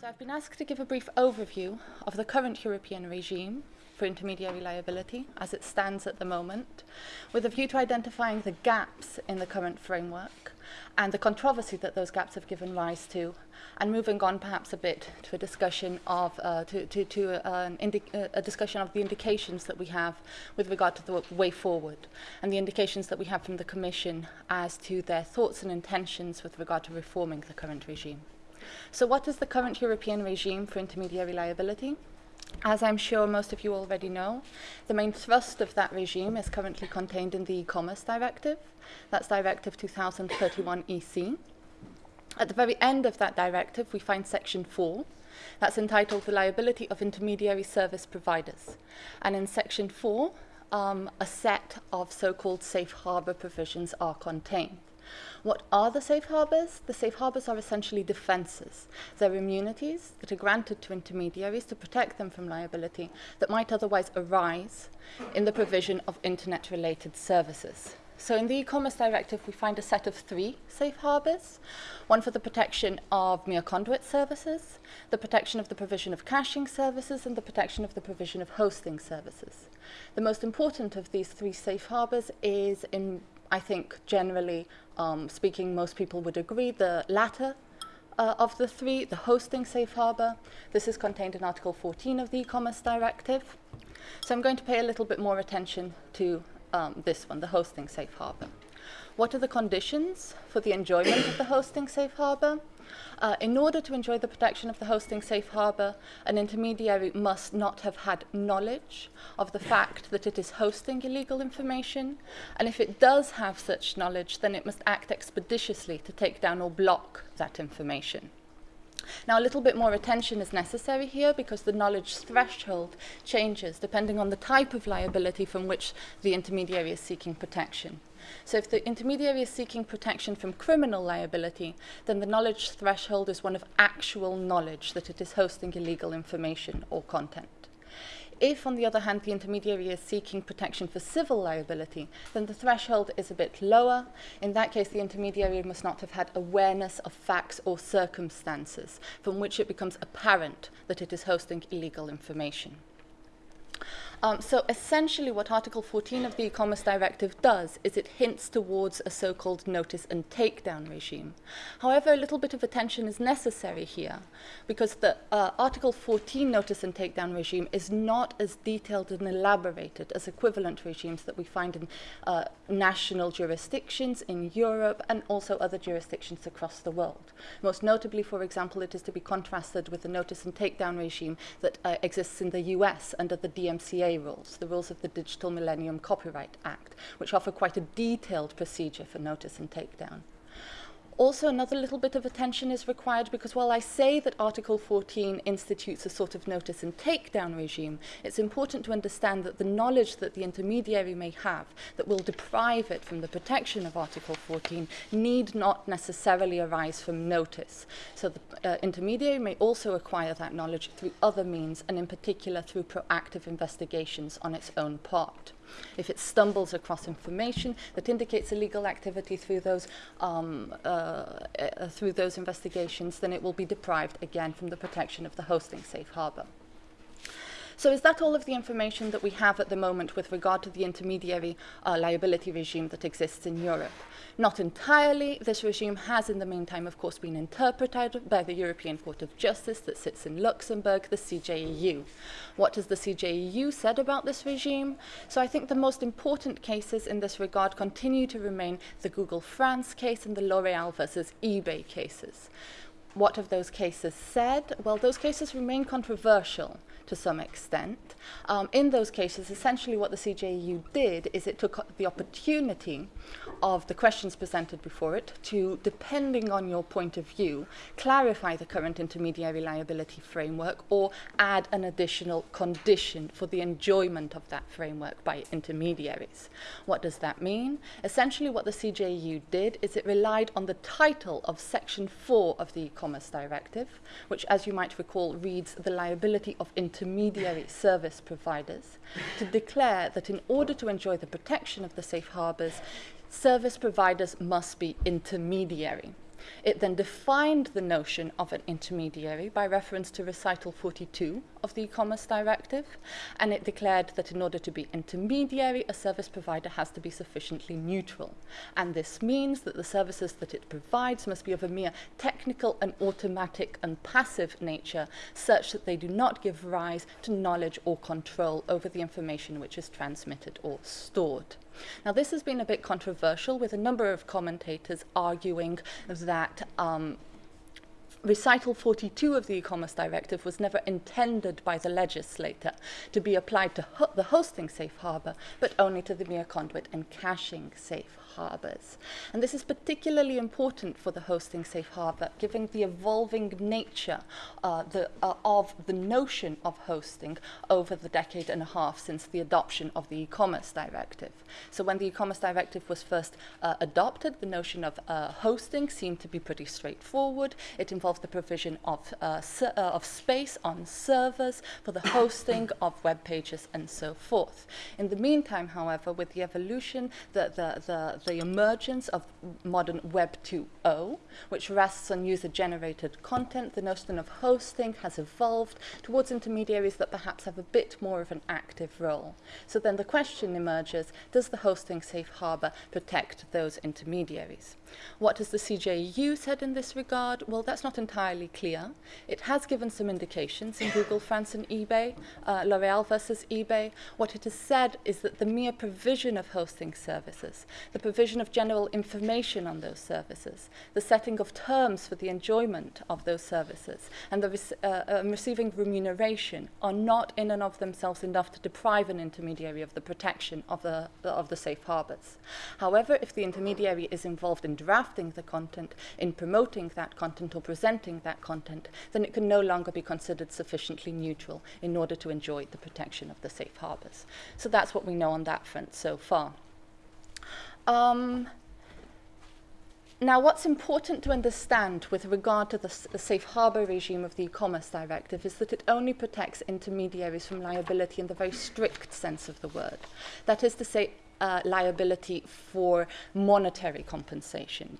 So I've been asked to give a brief overview of the current European regime for intermediary liability as it stands at the moment, with a view to identifying the gaps in the current framework and the controversy that those gaps have given rise to, and moving on perhaps a bit to a discussion of uh, to, to, to uh, an uh, a discussion of the indications that we have with regard to the way forward, and the indications that we have from the Commission as to their thoughts and intentions with regard to reforming the current regime. So what is the current European regime for intermediary liability? As I'm sure most of you already know, the main thrust of that regime is currently contained in the e-commerce directive. That's Directive 2031 EC. At the very end of that directive, we find section 4. That's entitled The Liability of Intermediary Service Providers. And in section 4, um, a set of so-called safe harbor provisions are contained. What are the safe harbors? The safe harbors are essentially defenses. They're immunities that are granted to intermediaries to protect them from liability that might otherwise arise in the provision of internet-related services. So in the e-commerce directive, we find a set of three safe harbors, one for the protection of mere conduit services, the protection of the provision of caching services, and the protection of the provision of hosting services. The most important of these three safe harbors is in I think generally um, speaking, most people would agree. The latter uh, of the three, the hosting safe harbor, this is contained in Article 14 of the e-commerce directive. So I'm going to pay a little bit more attention to um, this one, the hosting safe harbor. What are the conditions for the enjoyment of the hosting safe harbor? Uh, in order to enjoy the protection of the hosting safe harbor, an intermediary must not have had knowledge of the fact that it is hosting illegal information, and if it does have such knowledge, then it must act expeditiously to take down or block that information. Now, a little bit more attention is necessary here because the knowledge threshold changes depending on the type of liability from which the intermediary is seeking protection. So if the intermediary is seeking protection from criminal liability, then the knowledge threshold is one of actual knowledge that it is hosting illegal information or content. If, on the other hand, the intermediary is seeking protection for civil liability, then the threshold is a bit lower. In that case, the intermediary must not have had awareness of facts or circumstances from which it becomes apparent that it is hosting illegal information. Um, so essentially what Article 14 of the E-Commerce Directive does is it hints towards a so-called notice and takedown regime. However, a little bit of attention is necessary here because the uh, Article 14 notice and takedown regime is not as detailed and elaborated as equivalent regimes that we find in uh, national jurisdictions in Europe and also other jurisdictions across the world. Most notably, for example, it is to be contrasted with the notice and takedown regime that uh, exists in the US under the DMCA rules, the rules of the Digital Millennium Copyright Act, which offer quite a detailed procedure for notice and takedown. Also, another little bit of attention is required because while I say that Article 14 institutes a sort of notice and takedown regime, it's important to understand that the knowledge that the intermediary may have that will deprive it from the protection of Article 14 need not necessarily arise from notice. So the uh, intermediary may also acquire that knowledge through other means, and in particular through proactive investigations on its own part. If it stumbles across information that indicates illegal activity through those, um, uh, uh, through those investigations, then it will be deprived again from the protection of the hosting safe harbor. So is that all of the information that we have at the moment with regard to the intermediary uh, liability regime that exists in Europe? Not entirely. This regime has in the meantime, of course, been interpreted by the European Court of Justice that sits in Luxembourg, the CJEU. What has the CJEU said about this regime? So I think the most important cases in this regard continue to remain the Google France case and the L'Oreal versus eBay cases. What have those cases said? Well, those cases remain controversial to some extent. Um, in those cases, essentially what the CJEU did is it took the opportunity of the questions presented before it to, depending on your point of view, clarify the current intermediary liability framework or add an additional condition for the enjoyment of that framework by intermediaries. What does that mean? Essentially what the CJEU did is it relied on the title of Section 4 of the E-Commerce Directive, which as you might recall reads the liability of intermediary service providers, to declare that in order to enjoy the protection of the safe harbors, service providers must be intermediary. It then defined the notion of an intermediary by reference to recital 42 of the e-commerce directive, and it declared that in order to be intermediary, a service provider has to be sufficiently neutral. And this means that the services that it provides must be of a mere technical and automatic and passive nature, such that they do not give rise to knowledge or control over the information which is transmitted or stored. Now, this has been a bit controversial, with a number of commentators arguing that um, Recital 42 of the e-commerce directive was never intended by the legislator to be applied to ho the hosting safe harbor, but only to the mere conduit and caching safe harbors. And this is particularly important for the hosting safe harbor, given the evolving nature uh, the, uh, of the notion of hosting over the decade and a half since the adoption of the e-commerce directive. So when the e-commerce directive was first uh, adopted, the notion of uh, hosting seemed to be pretty straightforward. It involved the provision of, uh, uh, of space on servers for the hosting of web pages and so forth. In the meantime, however, with the evolution, the, the, the, the emergence of modern Web 2.0, which rests on user-generated content, the notion of hosting has evolved towards intermediaries that perhaps have a bit more of an active role. So then the question emerges, does the hosting safe harbor protect those intermediaries? What has the CJEU said in this regard? Well, that's not entirely clear. It has given some indications in Google France and eBay, uh, L'Oreal versus eBay. What it has said is that the mere provision of hosting services, the provision of general information on those services, the setting of terms for the enjoyment of those services, and the uh, um, receiving remuneration are not in and of themselves enough to deprive an intermediary of the protection of the, of the safe harbors. However, if the intermediary is involved in drafting the content, in promoting that content or presenting that content, then it can no longer be considered sufficiently neutral in order to enjoy the protection of the safe harbors. So that's what we know on that front so far. Um, now, what's important to understand with regard to the, the safe harbour regime of the e-commerce directive is that it only protects intermediaries from liability in the very strict sense of the word. That is to say, uh, liability for monetary compensation.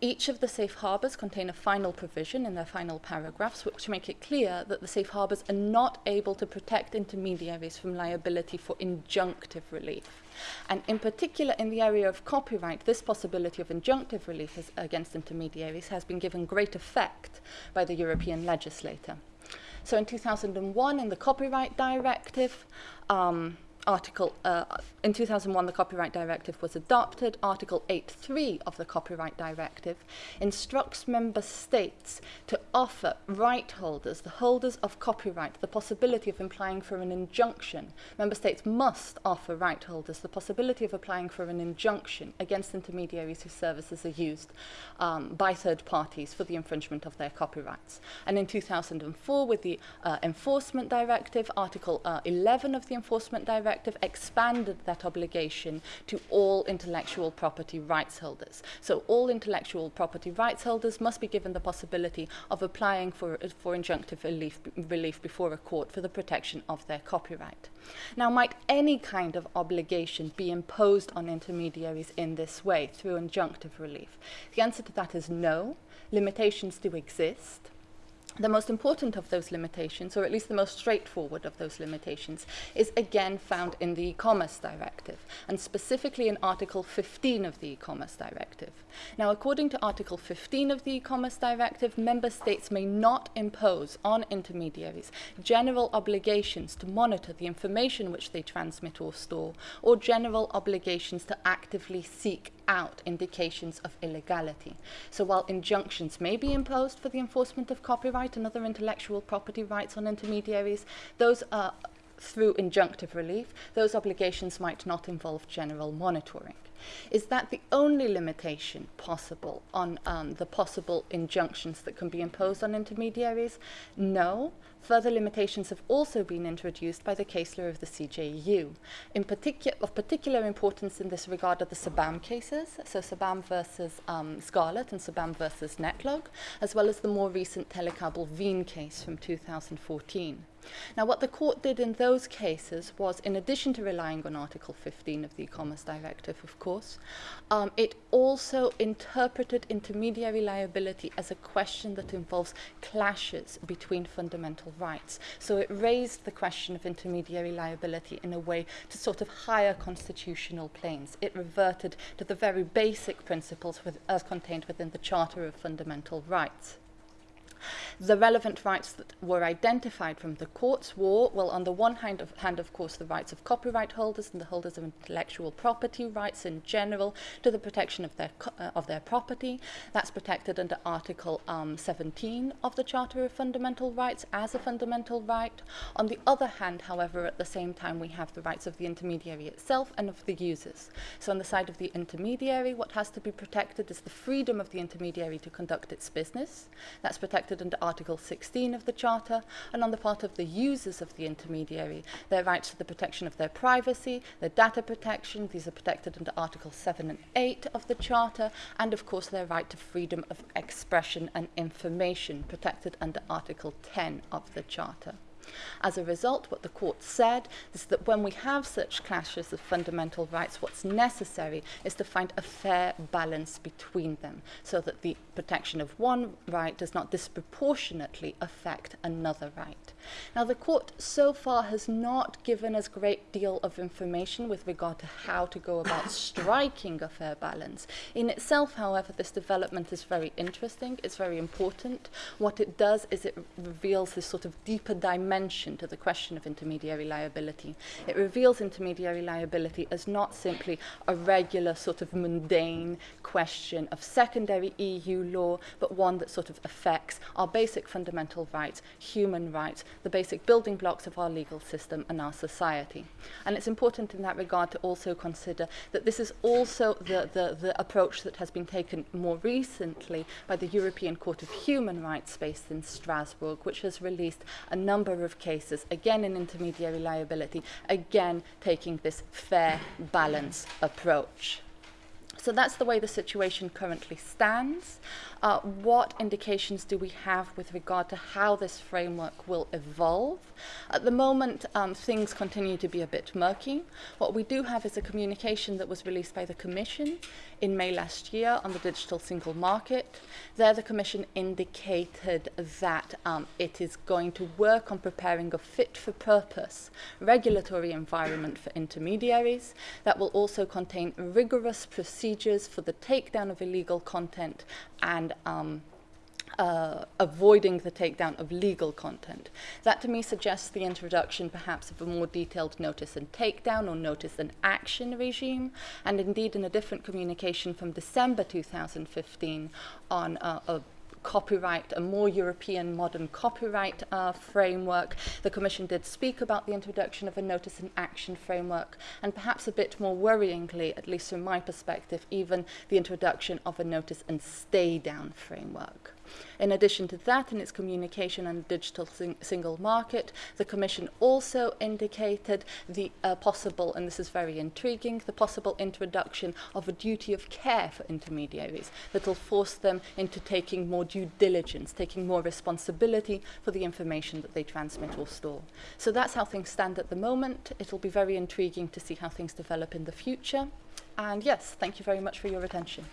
Each of the safe harbours contain a final provision in their final paragraphs which make it clear that the safe harbours are not able to protect intermediaries from liability for injunctive relief. And in particular, in the area of copyright, this possibility of injunctive relief against intermediaries has been given great effect by the European legislator. So in 2001, in the Copyright Directive, um, Article, uh, in 2001, the Copyright Directive was adopted. Article 8.3 of the Copyright Directive instructs member states to offer right holders, the holders of copyright, the possibility of applying for an injunction. Member states must offer right holders the possibility of applying for an injunction against intermediaries whose services are used um, by third parties for the infringement of their copyrights. And in 2004, with the uh, Enforcement Directive, Article uh, 11 of the Enforcement Directive, Directive expanded that obligation to all intellectual property rights holders. So all intellectual property rights holders must be given the possibility of applying for, for injunctive relief, relief before a court for the protection of their copyright. Now, might any kind of obligation be imposed on intermediaries in this way through injunctive relief? The answer to that is no. Limitations do exist. The most important of those limitations, or at least the most straightforward of those limitations, is again found in the e-commerce directive, and specifically in Article 15 of the e-commerce directive. Now, according to Article 15 of the e-commerce directive, member states may not impose on intermediaries general obligations to monitor the information which they transmit or store, or general obligations to actively seek out indications of illegality. So while injunctions may be imposed for the enforcement of copyright and other intellectual property rights on intermediaries, those are through injunctive relief, those obligations might not involve general monitoring. Is that the only limitation possible on um, the possible injunctions that can be imposed on intermediaries? No. Further limitations have also been introduced by the case law of the CJEU. In particular, of particular importance in this regard are the Sabam cases, so Sabam versus um, and Sabam versus Netlog, as well as the more recent Telekabel Wien case from 2014. Now, what the court did in those cases was, in addition to relying on Article 15 of the E-Commerce Directive, of course, um, it also interpreted intermediary liability as a question that involves clashes between fundamental rights. So it raised the question of intermediary liability in a way to sort of higher constitutional planes. It reverted to the very basic principles with, as contained within the Charter of Fundamental Rights. The relevant rights that were identified from the courts were, well, on the one hand, of, hand, of course, the rights of copyright holders and the holders of intellectual property rights in general to the protection of their, uh, of their property. That's protected under Article um, 17 of the Charter of Fundamental Rights as a fundamental right. On the other hand, however, at the same time, we have the rights of the intermediary itself and of the users. So on the side of the intermediary, what has to be protected is the freedom of the intermediary to conduct its business. That's protected under Article 16 of the Charter, and on the part of the users of the intermediary, their rights to the protection of their privacy, their data protection, these are protected under Article 7 and 8 of the Charter, and of course their right to freedom of expression and information, protected under Article 10 of the Charter. As a result, what the court said is that when we have such clashes of fundamental rights, what's necessary is to find a fair balance between them so that the protection of one right does not disproportionately affect another right. Now, the court so far has not given us a great deal of information with regard to how to go about striking a fair balance. In itself, however, this development is very interesting, it's very important. What it does is it reveals this sort of deeper dimension to the question of intermediary liability. It reveals intermediary liability as not simply a regular sort of mundane question of secondary EU law, but one that sort of affects our basic fundamental rights, human rights, the basic building blocks of our legal system and our society. And it's important in that regard to also consider that this is also the, the, the approach that has been taken more recently by the European Court of Human Rights based in Strasbourg, which has released a number of cases, again in intermediary liability, again taking this fair balance approach. So that's the way the situation currently stands. Uh, what indications do we have with regard to how this framework will evolve? At the moment, um, things continue to be a bit murky. What we do have is a communication that was released by the Commission in May last year on the digital single market. There, the Commission indicated that um, it is going to work on preparing a fit-for-purpose regulatory environment for intermediaries that will also contain rigorous procedures for the takedown of illegal content and um, uh, avoiding the takedown of legal content. That to me suggests the introduction perhaps of a more detailed notice and takedown or notice and action regime, and indeed in a different communication from December 2015 on uh, a copyright, a more European modern copyright uh, framework. The Commission did speak about the introduction of a notice and action framework, and perhaps a bit more worryingly, at least from my perspective, even the introduction of a notice and stay down framework. In addition to that, in its communication on the digital sing single market, the Commission also indicated the uh, possible, and this is very intriguing, the possible introduction of a duty of care for intermediaries that will force them into taking more due diligence, taking more responsibility for the information that they transmit or store. So that's how things stand at the moment. It'll be very intriguing to see how things develop in the future. And yes, thank you very much for your attention.